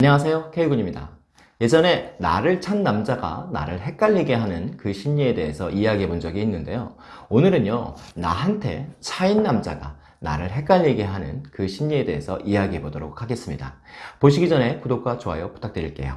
안녕하세요. K군입니다. 예전에 나를 찬 남자가 나를 헷갈리게 하는 그 심리에 대해서 이야기해 본 적이 있는데요. 오늘은요 나한테 차인 남자가 나를 헷갈리게 하는 그 심리에 대해서 이야기해 보도록 하겠습니다. 보시기 전에 구독과 좋아요 부탁드릴게요.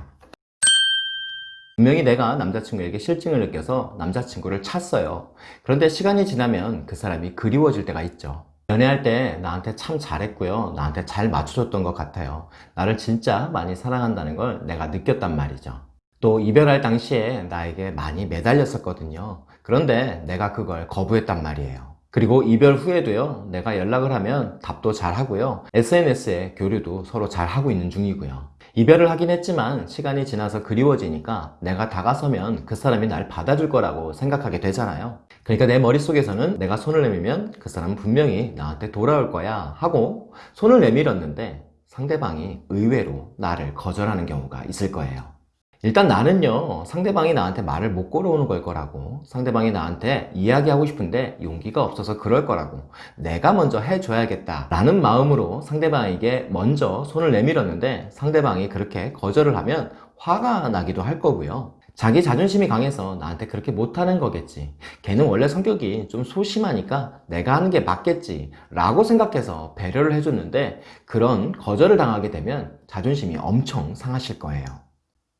분명히 내가 남자친구에게 실증을 느껴서 남자친구를 찼어요. 그런데 시간이 지나면 그 사람이 그리워질 때가 있죠 연애할 때 나한테 참 잘했고요. 나한테 잘 맞춰줬던 것 같아요. 나를 진짜 많이 사랑한다는 걸 내가 느꼈단 말이죠. 또 이별할 당시에 나에게 많이 매달렸었거든요. 그런데 내가 그걸 거부했단 말이에요. 그리고 이별 후에도요 내가 연락을 하면 답도 잘 하고요. SNS에 교류도 서로 잘 하고 있는 중이고요 이별을 하긴 했지만 시간이 지나서 그리워지니까 내가 다가서면 그 사람이 날 받아줄 거라고 생각하게 되잖아요. 그러니까 내 머릿속에서는 내가 손을 내밀면 그 사람은 분명히 나한테 돌아올 거야 하고 손을 내밀었는데 상대방이 의외로 나를 거절하는 경우가 있을 거예요 일단 나는요 상대방이 나한테 말을 못 걸어오는 걸 거라고. 상대방이 나한테 이야기하고 싶은데 용기가 없어서 그럴 거라고. 내가 먼저 해줘야겠다 라는 마음으로 상대방에게 먼저 손을 내밀었는데 상대방이 그렇게 거절을 하면 화가 나기도 할 거고요. 자기 자존심이 강해서 나한테 그렇게 못하는 거겠지. 걔는 원래 성격이 좀 소심하니까 내가 하는 게 맞겠지 라고 생각해서 배려를 해줬는데 그런 거절을 당하게 되면 자존심이 엄청 상하실 거예요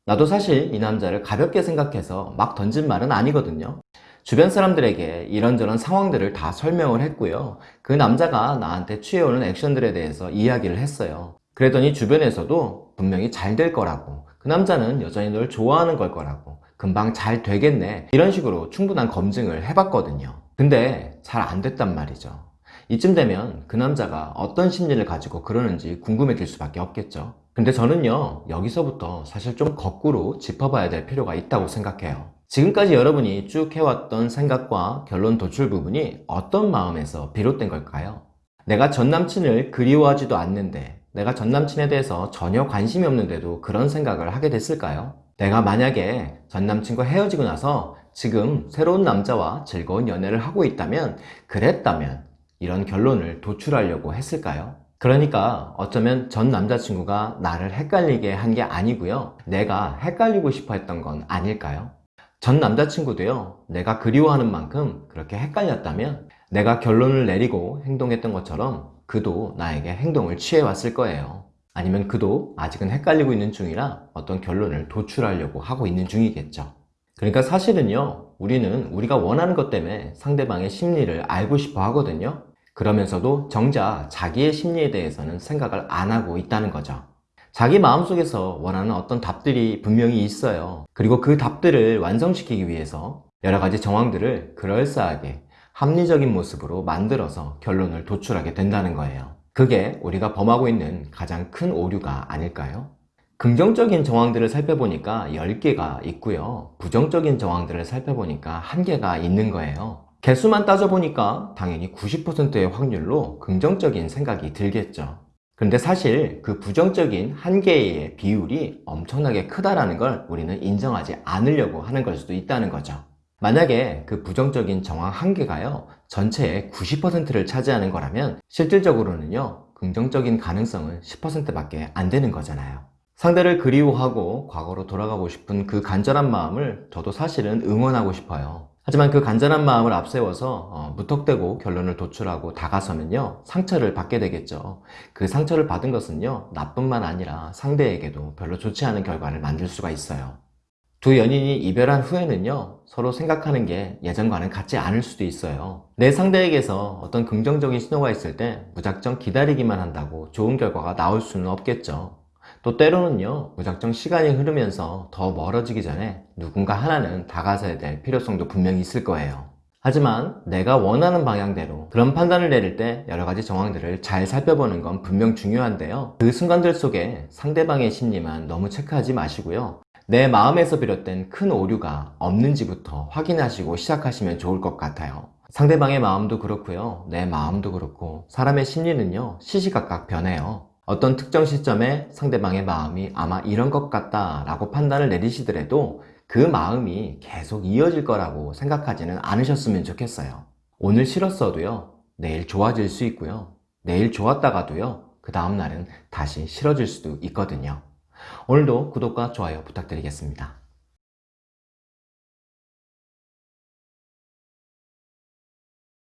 나도 사실 이 남자를 가볍게 생각해서 막 던진 말은 아니거든요. 주변 사람들에게 이런저런 상황들을 다 설명을 했고요. 그 남자가 나한테 취해오는 액션들에 대해서 이야기를 했어요. 그랬더니 주변에서도 분명히 잘 될 거라고. 그 남자는 여전히 널 좋아하는 걸 거라고. 금방 잘 되겠네. 이런 식으로 충분한 검증을 해봤거든요. 근데 잘 안 됐단 말이죠. 이쯤 되면 그 남자가 어떤 심리를 가지고 그러는지 궁금해질 수밖에 없겠죠 근데 저는요 여기서부터 사실 좀 거꾸로 짚어봐야 될 필요가 있다고 생각해요 지금까지 여러분이 쭉 해왔던 생각과 결론 도출 부분이 어떤 마음에서 비롯된 걸까요? 내가 전 남친을 그리워하지도 않는데 내가 전 남친에 대해서 전혀 관심이 없는데도 그런 생각을 하게 됐을까요? 내가 만약에 전 남친과 헤어지고 나서 지금 새로운 남자와 즐거운 연애를 하고 있다면 그랬다면 이런 결론을 도출하려고 했을까요? 그러니까 어쩌면 전 남자친구가 나를 헷갈리게 한 게 아니고요. 내가 헷갈리고 싶어 했던 건 아닐까요? 전 남자친구도요. 내가 그리워하는 만큼 그렇게 헷갈렸다면 내가 결론을 내리고 행동했던 것처럼 그도 나에게 행동을 취해왔을 거예요. 아니면 그도 아직은 헷갈리고 있는 중이라 어떤 결론을 도출하려고 하고 있는 중이겠죠. 그러니까 사실은요. 우리는 우리가 원하는 것 때문에 상대방의 심리를 알고 싶어 하거든요 그러면서도 정작 자기의 심리에 대해서는 생각을 안 하고 있다는 거죠. 자기 마음속에서 원하는 어떤 답들이 분명히 있어요. 그리고 그 답들을 완성시키기 위해서 여러 가지 정황들을 그럴싸하게 합리적인 모습으로 만들어서 결론을 도출하게 된다는 거예요. 그게 우리가 범하고 있는 가장 큰 오류가 아닐까요? 긍정적인 정황들을 살펴보니까 10개가 있고요. 부정적인 정황들을 살펴보니까 1개가 있는 거예요 개수만 따져보니까 당연히 90%의 확률로 긍정적인 생각이 들겠죠. 그런데 사실 그 부정적인 한개의 비율이 엄청나게 크다라는 걸 우리는 인정하지 않으려고 하는 걸 수도 있다는 거죠. 만약에 그 부정적인 정황 한 개가요 전체의 90%를 차지하는 거라면 실질적으로는요 긍정적인 가능성은 10% 밖에 안 되는 거잖아요. 상대를 그리워하고 과거로 돌아가고 싶은 그 간절한 마음을 저도 사실은 응원하고 싶어요 하지만 그 간절한 마음을 앞세워서 어, 무턱대고 결론을 도출하고 다가서면요 상처를 받게 되겠죠. 그 상처를 받은 것은요 나뿐만 아니라 상대에게도 별로 좋지 않은 결과를 만들 수가 있어요. 두 연인이 이별한 후에는요 서로 생각하는 게 예전과는 같지 않을 수도 있어요. 내 상대에게서 어떤 긍정적인 신호가 있을 때 무작정 기다리기만 한다고 좋은 결과가 나올 수는 없겠죠 또 때로는요 무작정 시간이 흐르면서 더 멀어지기 전에 누군가 하나는 다가서야 될 필요성도 분명히 있을 거예요. 하지만 내가 원하는 방향대로 그런 판단을 내릴 때 여러 가지 정황들을 잘 살펴보는 건 분명 중요한데요. 그 순간들 속에 상대방의 심리만 너무 체크하지 마시고요. 내 마음에서 비롯된 큰 오류가 없는지부터 확인하시고 시작하시면 좋을 것 같아요. 상대방의 마음도 그렇고요. 내 마음도 그렇고 사람의 심리는요 시시각각 변해요 어떤 특정 시점에 상대방의 마음이 아마 이런 것 같다 라고 판단을 내리시더라도 그 마음이 계속 이어질 거라고 생각하지는 않으셨으면 좋겠어요 오늘 싫었어도요 내일 좋아질 수 있고요 내일 좋았다가도요 그 다음날은 다시 싫어질 수도 있거든요 오늘도 구독과 좋아요 부탁드리겠습니다.